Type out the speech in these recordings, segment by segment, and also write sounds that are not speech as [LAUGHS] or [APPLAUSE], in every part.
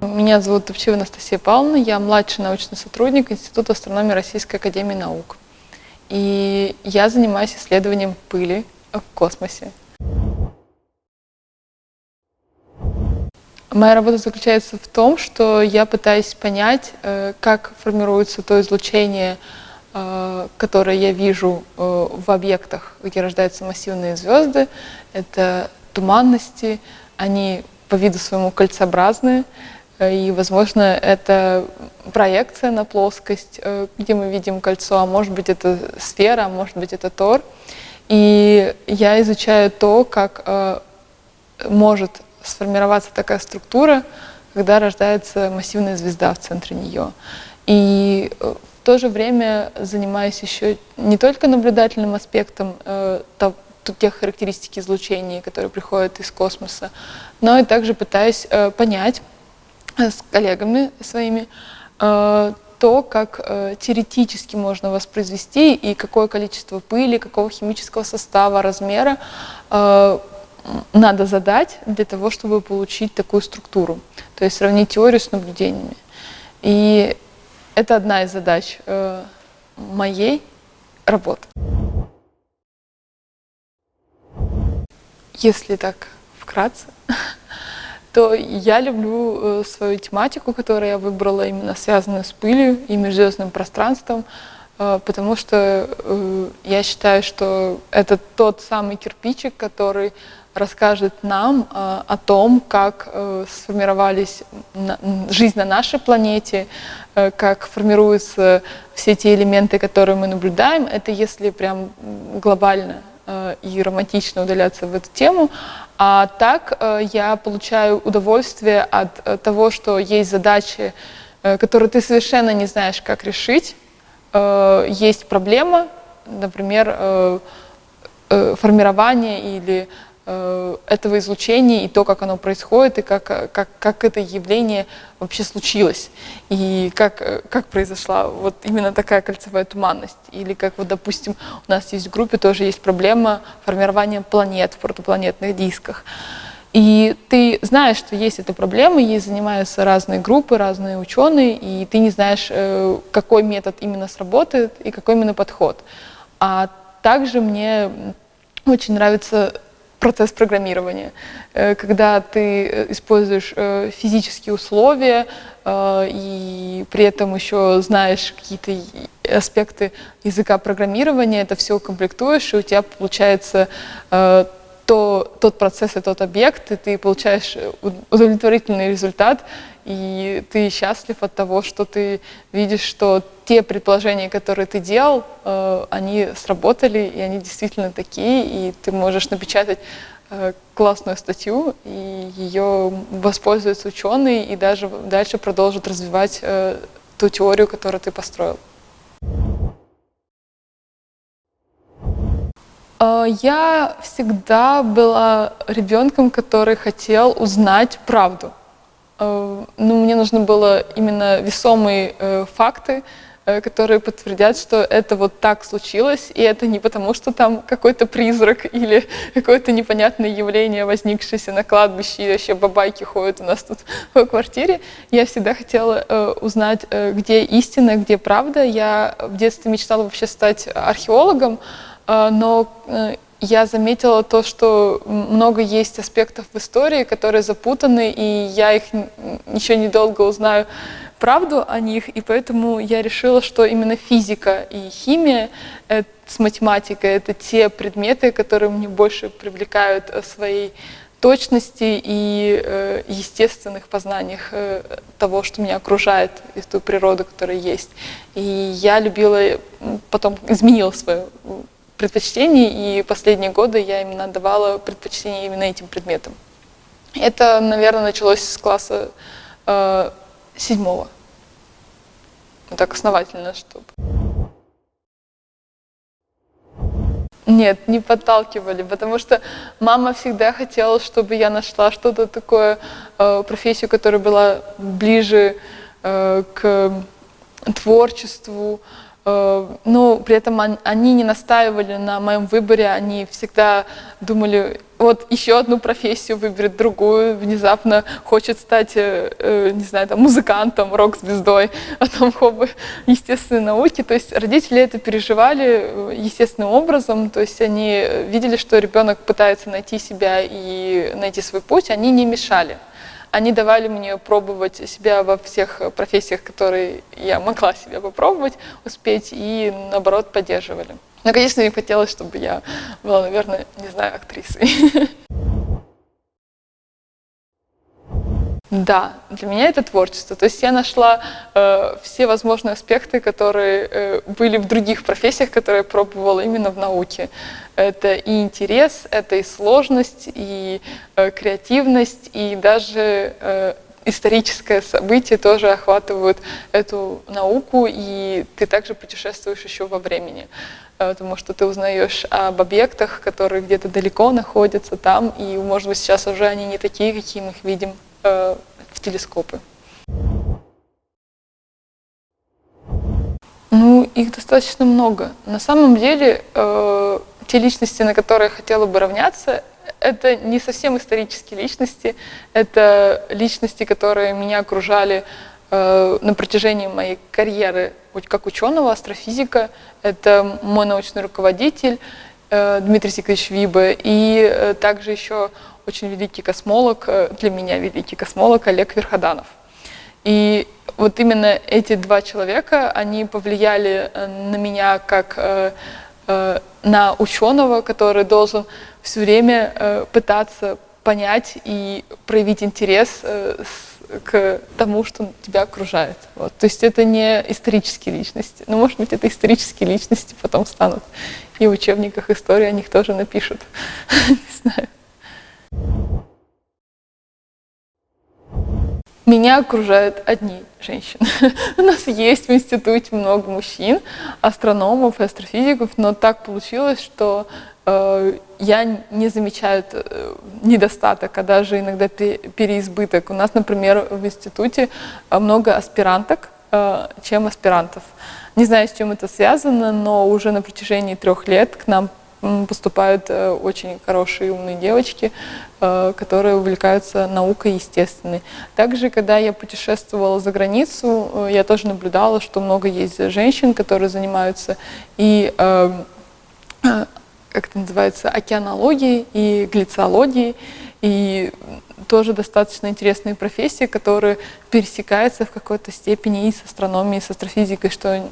Меня зовут Топчева Анастасия Павловна, я младший научный сотрудник Института астрономии Российской Академии Наук. И я занимаюсь исследованием пыли в космосе. Моя работа заключается в том, что я пытаюсь понять, э, как формируется то излучение, э, которое я вижу э, в объектах, где рождаются массивные звезды. Это туманности, они по виду своему кольцеобразные, и, возможно, это проекция на плоскость, где мы видим кольцо, а может быть, это сфера, а может быть, это тор. И я изучаю то, как может сформироваться такая структура, когда рождается массивная звезда в центре нее. И э, в то же время занимаюсь еще не только наблюдательным аспектом э, тех характеристик излучения, которые приходят из космоса, но и также пытаюсь э, понять э, с коллегами своими э, то, как э, теоретически можно воспроизвести и какое количество пыли, какого химического состава, размера э, надо задать для того, чтобы получить такую структуру. То есть сравнить теорию с наблюдениями. И это одна из задач э, моей работы. Если так вкратце, [LAUGHS] то я люблю э, свою тематику, которую я выбрала, именно связанную с пылью и межзвездным пространством, э, потому что я считаю, что это тот самый кирпичик, который расскажет нам э, о том, как э, сформировались жизнь на нашей планете, э, как формируются все те элементы, которые мы наблюдаем. Это если прям глобально и романтично удаляться в эту тему. А так я получаю удовольствие от того, что есть задачи, которые ты совершенно не знаешь, как решить. Есть проблема, например, формирование или этого излучения и то, как оно происходит, и как, как, как это явление вообще случилось, и как, как произошла вот именно такая кольцевая туманность. Или как вот, допустим, у нас есть в группе тоже есть проблема формирования планет в протопланетных дисках. И ты знаешь, что есть эта проблема, ей занимаются разные группы, разные ученые, и ты не знаешь, э, какой метод именно сработает и какой именно подход. А также мне очень нравится процесс программирования, э, когда ты э, используешь э, физические условия и при этом еще знаешь какие-то аспекты языка программирования, это все комплектуешь, и у тебя получается то, тот процесс и тот объект, и ты получаешь удовлетворительный результат, и ты счастлив от того, что ты видишь, что те предположения, которые ты делал, э, они сработали, и они действительно такие, и ты можешь напечатать э, классную статью, и ее воспользуются ученые, и даже дальше продолжат развивать э, ту теорию, которую ты построил. Я всегда была ребенком, который хотел узнать правду. Э, ну, мне нужно было именно весомые э, факты, э, которые подтвердят, что это вот так случилось, и это не потому, что там какой-то призрак [LAUGHS] или какое-то непонятное явление, возникшееся на кладбище, и вообще бабайки ходят у нас тут [LAUGHS] в квартире. Я всегда хотела э, узнать, где истина, где правда. Я в детстве мечтала вообще стать археологом, но э, я заметила то, что много есть аспектов в истории, которые запутаны, и я их еще недолго узнаю правду о них, и поэтому я решила, что именно физика и химия э, с математикой — это те предметы, которые мне больше привлекают э, своей точности и естественных познаниях того, что меня окружает, и ту природу, которая есть. И я любила, потом изменила свою предпочтений, и последние годы я именно отдавала предпочтение именно этим предметам. Это, наверное, началось с класса э, седьмого. Вот так основательно, чтобы... Нет, не подталкивали, потому что мама всегда хотела, чтобы я нашла что-то такое, э, профессию, которая была ближе э, к творчеству, но при этом они не настаивали на моем выборе, они всегда думали, вот еще одну профессию выберет, другую, внезапно хочет стать, э, э, не знаю, там, музыкантом, рок-звездой, [LAUGHS] а там хобби естественной науки. То есть родители это переживали естественным образом, то есть они видели, что ребенок пытается найти себя и найти свой путь, они не мешали. Они давали мне пробовать себя во всех профессиях, которые я могла себя попробовать, успеть, и наоборот поддерживали. Но, конечно, им хотелось, чтобы я была, наверное, не знаю, актрисой. [LAUGHS] Да, для меня это творчество. То есть я нашла э, все возможные аспекты, которые э, были в других профессиях, которые я пробовала именно в науке. Это и интерес, это и сложность, и э, креативность, и даже э, историческое событие тоже охватывают эту науку, и ты также путешествуешь еще во времени э, потому что ты узнаешь об объектах, которые где-то далеко находятся там, и, может быть, сейчас уже они не такие, какие мы их видим э, в телескопы. Ну, их достаточно много. На самом деле, э, те личности, на которые я хотела бы равняться, это не совсем исторические личности, это личности, которые меня окружали э, на протяжении моей карьеры как ученого, астрофизика. Это мой научный руководитель э, Дмитрий Сикович Вибе и э, также еще очень великий космолог, э, для меня великий космолог Олег Верходанов. И вот именно эти два человека, они повлияли э, на меня как э, на ученого, который должен все время пытаться понять и проявить интерес к тому, что тебя окружает. Вот. То есть это не исторические личности. Но, может быть, это исторические личности потом станут. И в учебниках истории о них тоже напишут. [LAUGHS] Не знаю. Меня окружают одни женщины. [LAUGHS] У нас есть в институте много мужчин, астрономов и астрофизиков, но так получилось, что э, я не замечаю э, недостаток, а даже иногда переизбыток. У нас, например, в институте э, много аспиранток, э, чем аспирантов. Не знаю, с чем это связано, но уже на протяжении трех лет к нам поступают э, очень хорошие умные девочки, э, которые увлекаются наукой естественной. Также, когда я путешествовала за границу, э, я тоже наблюдала, что много есть женщин, которые занимаются и как это называется, океанологией и глициологией, и тоже достаточно интересные профессии, которые пересекаются в какой-то степени и с астрономией, и с астрофизикой, что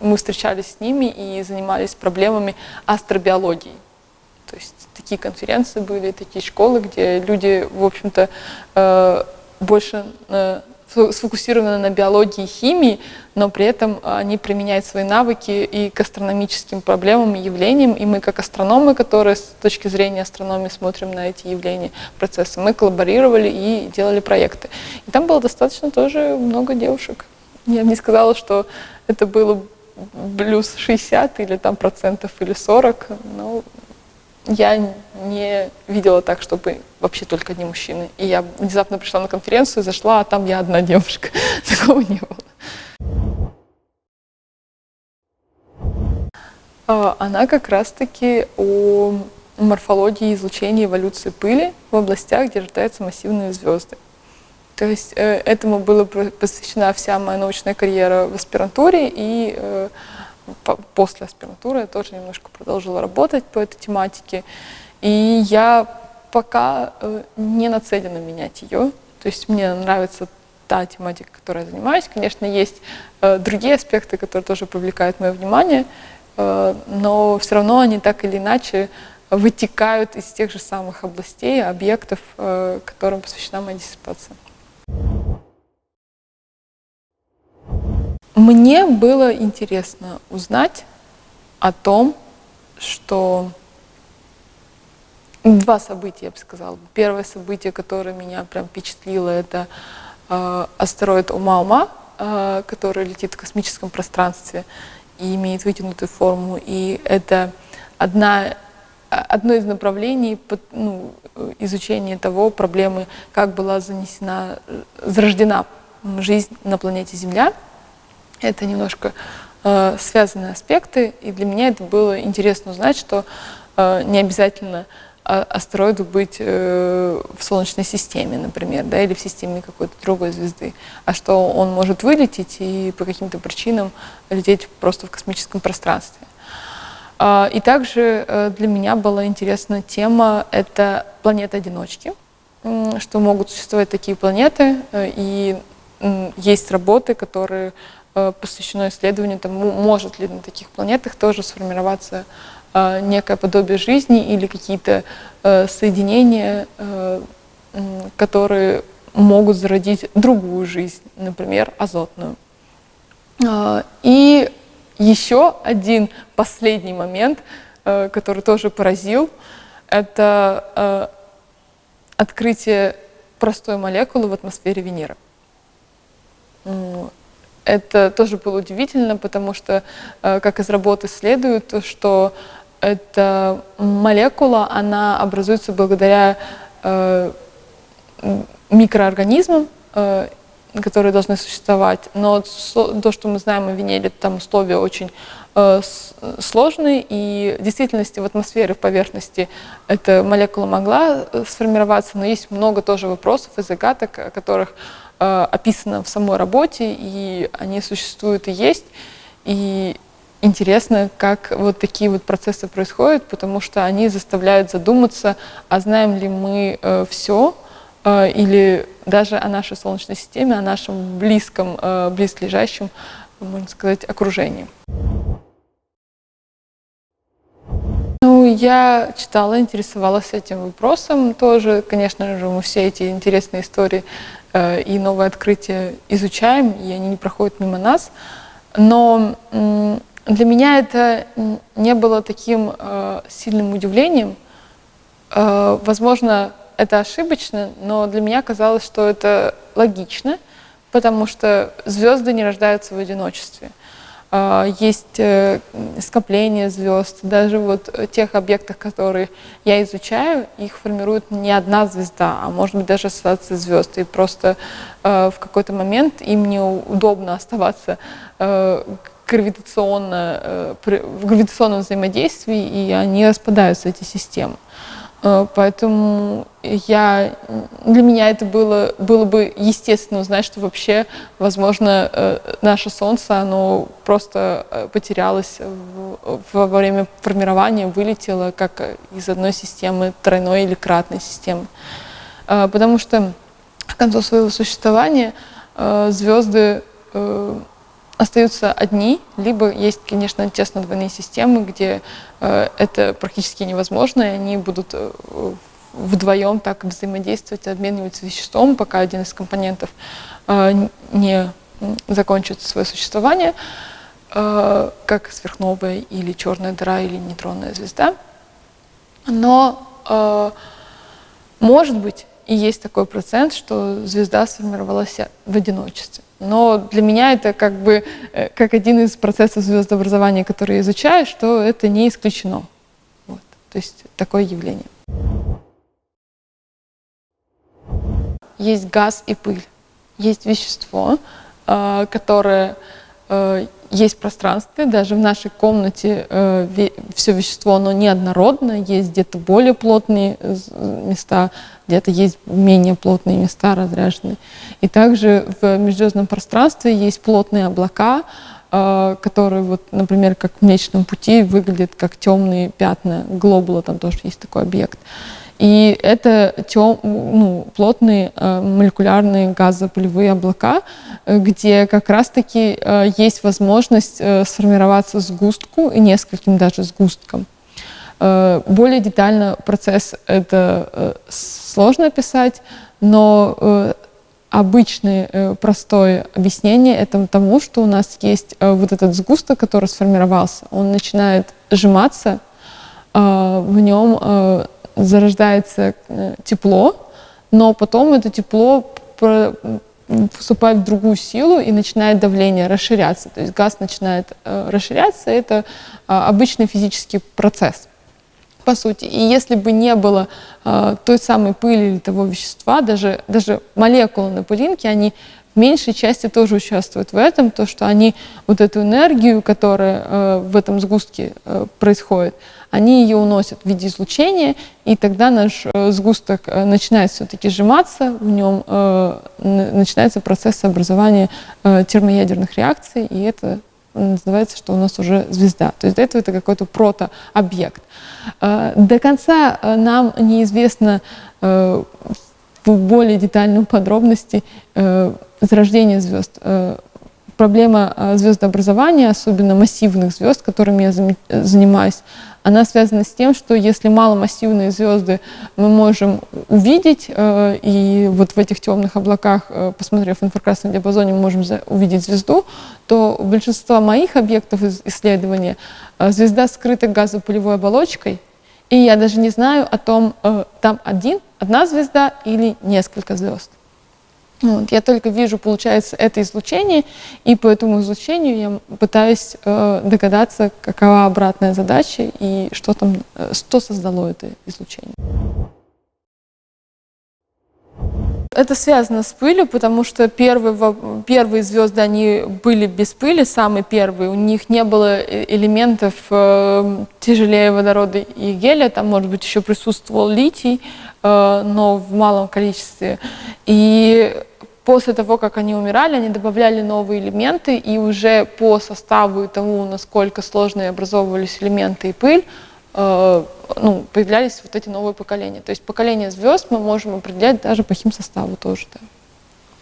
мы встречались с ними и занимались проблемами астробиологии. То есть такие конференции были, такие школы, где люди, в общем-то, э, больше э, сфокусированы на биологии и химии, но при этом они применяют свои навыки и к астрономическим проблемам и явлениям. И мы, как астрономы, которые с точки зрения астрономии смотрим на эти явления, процессы, мы коллаборировали и делали проекты. И там было достаточно тоже много девушек. Я бы не сказала, что это было плюс 60 или там процентов или 40, но я не видела так, чтобы вообще только одни мужчины. И я внезапно пришла на конференцию, зашла, а там я одна девушка. [LAUGHS] Такого не было. А, она как раз-таки о морфологии излучения эволюции пыли в областях, где рождаются массивные звезды. То есть э, этому была посвящена вся моя научная карьера в аспирантуре, и э, после аспирантуры я тоже немножко продолжила работать по этой тематике. И я пока э, не нацелена менять ее. То есть мне нравится та тематика, которой я занимаюсь. Конечно, есть э, другие аспекты, которые тоже привлекают мое внимание, э, но все равно они так или иначе вытекают из тех же самых областей, объектов, которым посвящена моя диссертация. Мне было интересно узнать о том, что два события, я бы сказала. Первое событие, которое меня прям впечатлило, это э, астероид Ума-Ума, э, который летит в космическом пространстве и имеет вытянутую форму. И это одна, одно из направлений ну, изучения того проблемы, как была занесена, зарождена жизнь на планете Земля – это немножко э, связанные аспекты, и для меня это было интересно узнать, что э, не обязательно а, астероиду быть э, в Солнечной системе, например, да, или в системе какой-то другой звезды, а что он может вылететь и по каким-то причинам лететь просто в космическом пространстве. Э, и также э, для меня была интересна тема — это планеты-одиночки, что могут существовать такие планеты, э, и есть работы, которые э, посвящены исследованию, там, может ли на таких планетах тоже сформироваться а, некое подобие жизни или какие-то э, соединения, э, которые могут зародить другую жизнь, например, азотную. И еще один последний момент, э, который тоже поразил, это открытие простой молекулы в атмосфере Венеры. Это тоже было удивительно, потому что, как из работы следует, что эта молекула, она образуется благодаря э, микроорганизмам, э, которые должны существовать. Но то, что мы знаем о Венере, там условия очень э, сложные, и в действительности в атмосфере, в поверхности эта молекула могла э, сформироваться, но есть много тоже вопросов и загадок, о которых э, описано в самой работе, и они существуют и есть. И интересно, как вот такие вот процессы происходят, потому что они заставляют задуматься, а знаем ли мы э, все, э, или даже о нашей Солнечной системе, о нашем близком, э, близлежащем, можно сказать, окружении. Я читала, интересовалась этим вопросом тоже. Конечно же, мы все эти интересные истории э, и новые открытия изучаем, и они не проходят мимо нас. Но для меня это не было таким э, сильным удивлением. Э, возможно, это ошибочно, но для меня казалось, что это логично, потому что звезды не рождаются в одиночестве. Э, есть э, скопление звезд, даже вот тех объектах, которые я изучаю, их формирует не одна звезда, а может быть даже ассоциация звезд. И просто э, в какой-то момент им неудобно оставаться гравитационно, э, в гравитационном взаимодействии, и они распадаются, эти системы. Э, поэтому я, для меня это было, было бы естественно узнать, что вообще, возможно, э, наше Солнце, оно просто потерялось во время формирования, вылетело как из одной системы тройной или кратной системы. Потому что к концу своего существования звезды остаются одни, либо есть, конечно, тесно-двойные системы, где э, это практически невозможно, и они будут э, вдвоем так взаимодействовать, обмениваться веществом, пока один из компонентов э, не закончит свое существование, как сверхновая или черная дыра или нейтронная звезда. Но, может быть, и есть такой процент, что звезда сформировалась в одиночестве. Но для меня это как бы э, как один из процессов звездообразования, который я изучаю, что это не исключено. Вот. То есть такое явление. Есть газ и пыль. Есть вещество, э, которое э, есть пространстве, даже в нашей комнате все вещество, оно неоднородно, есть где-то более плотные места, где-то есть менее плотные места разряженные. И также в межзвездном пространстве есть плотные облака, э, которые, вот, например, как в Млечном Пути, выглядят как темные пятна. Глобула там тоже есть такой объект. И это тем, ну, плотные э, молекулярные газопылевые облака, э, где как раз-таки э, есть возможность сформироваться сгустку и нескольким даже сгусткам. Более детально процесс это сложно описать, но обычное простое объяснение это тому, что у нас есть вот этот сгусток, который сформировался, он начинает сжиматься, в нем зарождается тепло, но потом это тепло вступает в другую силу и начинает давление расширяться. То есть газ начинает расширяться, это обычный физический процесс по сути. И если бы не было э, той самой пыли или того вещества, даже, даже молекулы на пылинке, они в меньшей части тоже участвуют в этом, то, что они вот эту энергию, которая э, в этом сгустке э, происходит, они ее уносят в виде излучения, и тогда наш э, сгусток э, начинает все-таки сжиматься, в нем э, начинается процесс образования э, термоядерных реакций, и это называется, что у нас уже звезда. То есть до этого это какой-то протообъект. Э, до конца э, нам неизвестно э, в более детальном подробности зарождение звезд. Проблема звездообразования, особенно массивных звезд, которыми я занимаюсь, она связана с тем, что если маломассивные звезды мы можем увидеть, э, и вот в этих темных облаках, э, посмотрев в инфракрасном диапазоне, мы можем увидеть звезду, то у большинства моих объектов исследования э, звезда скрыта газопылевой оболочкой, и я даже не знаю о том, там один, одна звезда или несколько звезд. Вот, я только вижу, получается, это излучение, и по этому излучению я пытаюсь э, догадаться, какова обратная задача и что там, э, что создало это излучение. Это связано с пылью, потому что первые, первые звезды, они были без пыли, самые первые. У них не было э, элементов э, тяжелее водорода и гелия, там, может быть, еще присутствовал литий, э, но в малом количестве. И После того, как они умирали, они добавляли новые элементы, и уже по составу и тому, насколько сложные образовывались элементы и пыль, ну, появлялись вот эти новые поколения. То есть поколение звезд мы можем определять даже по химсоставу тоже. Да.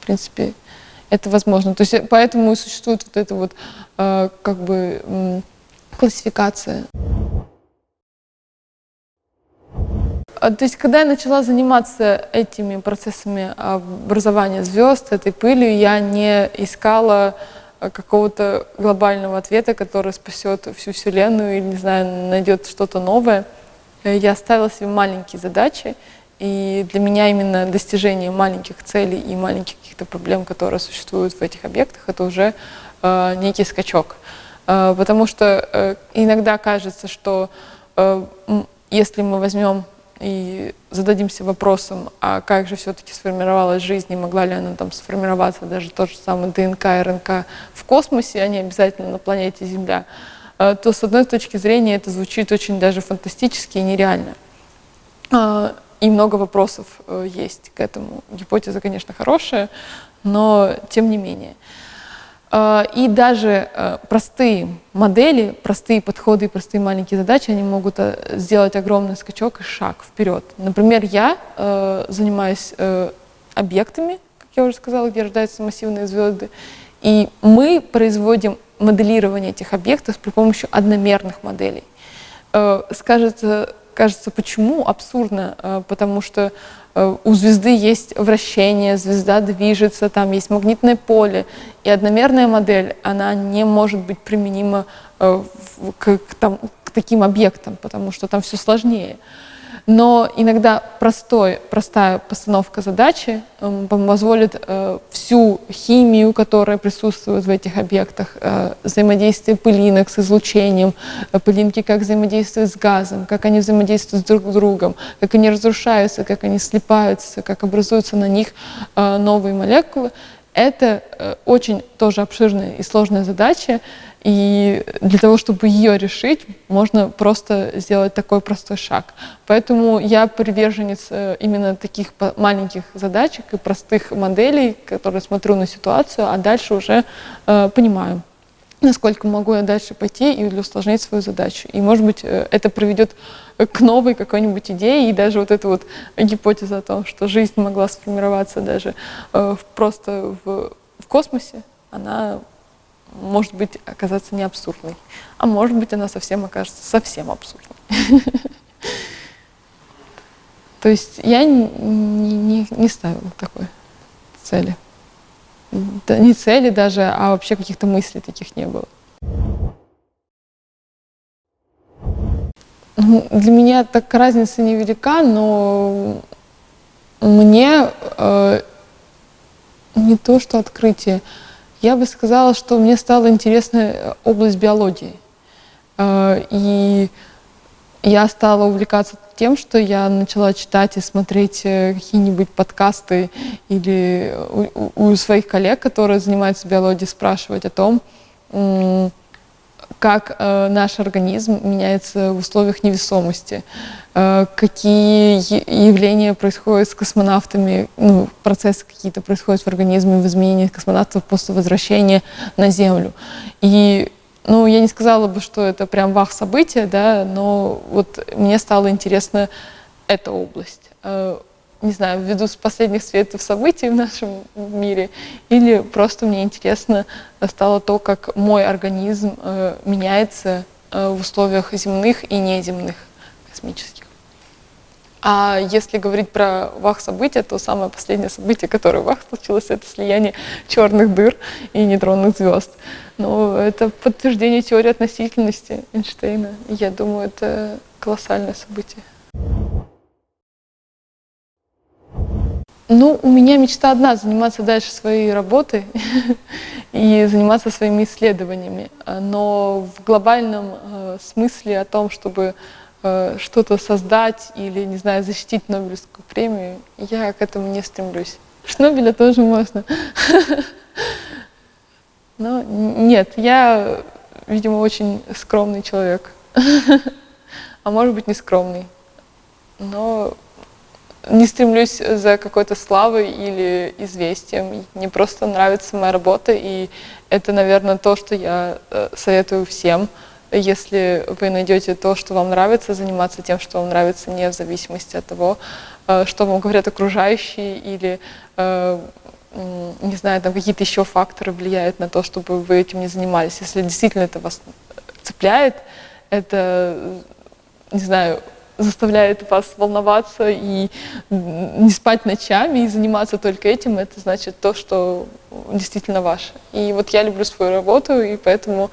В принципе, это возможно. То есть поэтому и существует вот эта вот э, как бы классификация. А, то есть, когда я начала заниматься этими процессами образования звезд, этой пылью, я не искала какого-то глобального ответа, который спасет всю Вселенную или, не знаю, найдет что-то новое. Я ставила себе маленькие задачи, и для меня именно достижение маленьких целей и маленьких каких-то проблем, которые существуют в этих объектах, это уже э, некий скачок. Э, потому что э, иногда кажется, что э, если мы возьмем и зададимся вопросом, а как же все-таки сформировалась жизнь, и могла ли она там сформироваться, даже тот же самый ДНК РНК в космосе, а не обязательно на планете Земля, э, то с одной точки зрения это звучит очень даже фантастически и нереально. Э, и много вопросов э, есть к этому. Гипотеза, конечно, хорошая, но тем не менее. А, и даже э, простые модели, простые подходы и простые маленькие задачи, они могут э, сделать огромный скачок и шаг вперед. Например, я э, занимаюсь объектами, как я уже сказала, где рождаются массивные звезды, и мы производим моделирование этих объектов при помощи одномерных моделей. Скажется, кажется, почему? Абсурдно, потому что Э, у звезды есть вращение, звезда движется, там есть магнитное поле. И одномерная модель, она не может быть применима э, к, к, там, к таким объектам, потому что там все сложнее. Но иногда простой, простая постановка задачи э, позволит э, всю химию, которая присутствует в этих объектах, э, взаимодействие пылинок с излучением, э, пылинки как взаимодействуют с газом, как они взаимодействуют друг с другом, как они разрушаются, как они слипаются, как образуются на них новые молекулы. Это э, очень тоже обширная и сложная задача, и для того, чтобы ее решить, можно просто сделать такой простой шаг. Поэтому я приверженец э, именно таких маленьких задачек и простых моделей, которые смотрю на ситуацию, а дальше уже э, понимаю, насколько могу я дальше пойти и усложнить свою задачу. И, может быть, э, это приведет к новой какой-нибудь идее, и даже вот эта вот гипотеза о том, что жизнь могла сформироваться даже э, просто в, в космосе, она может быть, оказаться не абсурдной. А может быть, она совсем окажется совсем абсурдной. [LAUGHS] То есть я не ставила такой цели. Не цели даже, а вообще каких-то мыслей таких не было. Ну, для меня так разница невелика, но мне э, не то, что открытие, я бы сказала, что мне стала интересна э, область биологии. Э, и я стала увлекаться тем, что я начала читать и смотреть э, какие-нибудь подкасты или у, у своих коллег, которые занимаются биологией, спрашивать о том, как э, наш организм меняется в условиях невесомости, э, какие явления происходят с космонавтами, ну, процессы какие-то происходят в организме в изменении космонавтов после возвращения на Землю. И ну, я не сказала бы, что это прям вах события, да, но вот мне стало интересно эта область. Э, не знаю, ввиду последних светов событий в нашем мире, или просто мне интересно стало то, как мой организм э, меняется э, в условиях земных и неземных космических. А если говорить про вах события, то самое последнее событие, которое в вах случилось, это слияние черных дыр и нейтронных звезд. Но это подтверждение теории относительности Эйнштейна. Я думаю, это колоссальное событие. Ну, у меня мечта одна — заниматься дальше своей работой [LAUGHS] и заниматься своими исследованиями. Но в глобальном э, смысле о том, чтобы что-то создать или, не знаю, защитить Нобелевскую премию, я к этому не стремлюсь. Шнобеля тоже можно. Но нет, я, видимо, очень скромный человек. А может быть, не скромный. Но не стремлюсь за какой-то славой или известием. Мне просто нравится моя работа, и это, наверное, то, что я э, советую всем. Если вы найдете то, что вам нравится, заниматься тем, что вам нравится, не в зависимости от того, э, что вам говорят окружающие или, э, не знаю, там какие-то еще факторы влияют на то, чтобы вы этим не занимались. Если действительно это вас цепляет, это, не знаю, заставляет вас волноваться и не спать ночами и заниматься только этим, это значит то, что действительно ваше. И вот я люблю свою работу, и поэтому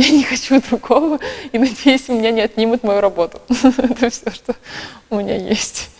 я не хочу другого, и надеюсь, меня не отнимут мою работу. [LAUGHS] Это все, что у меня есть.